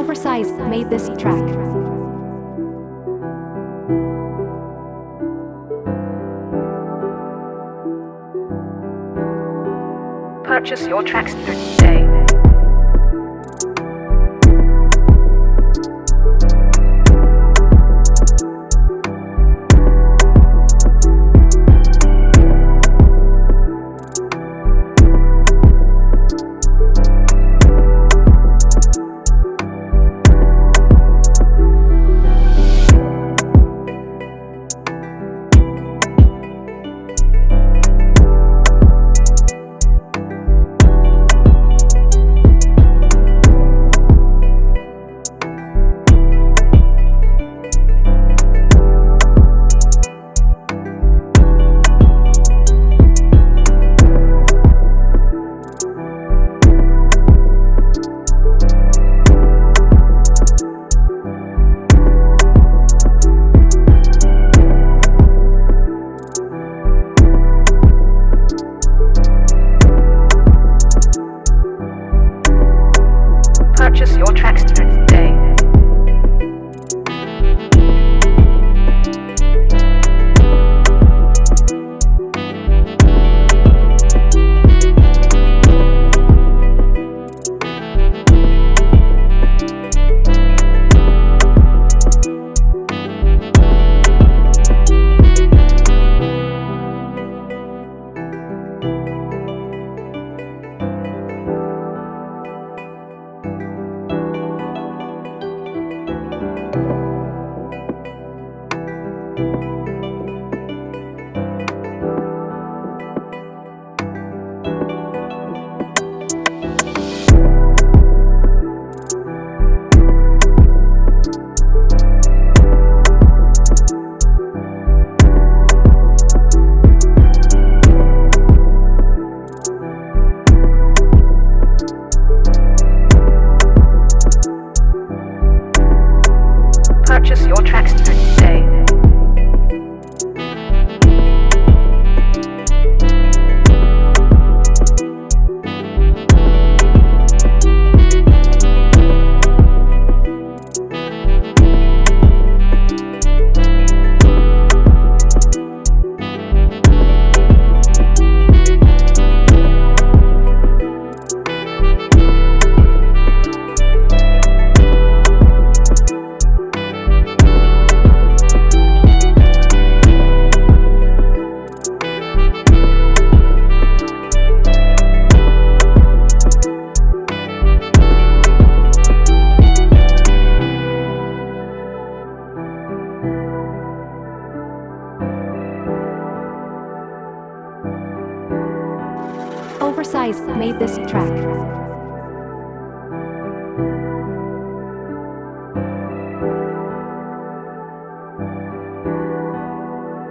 Oversize made this track. Purchase your tracks today. Purchase your tracks today. Purchase your Oversize made this track.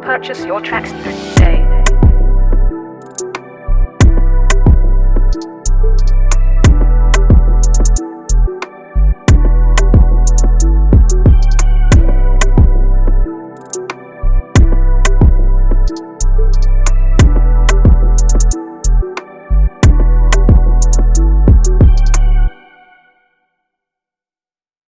Purchase your tracks today.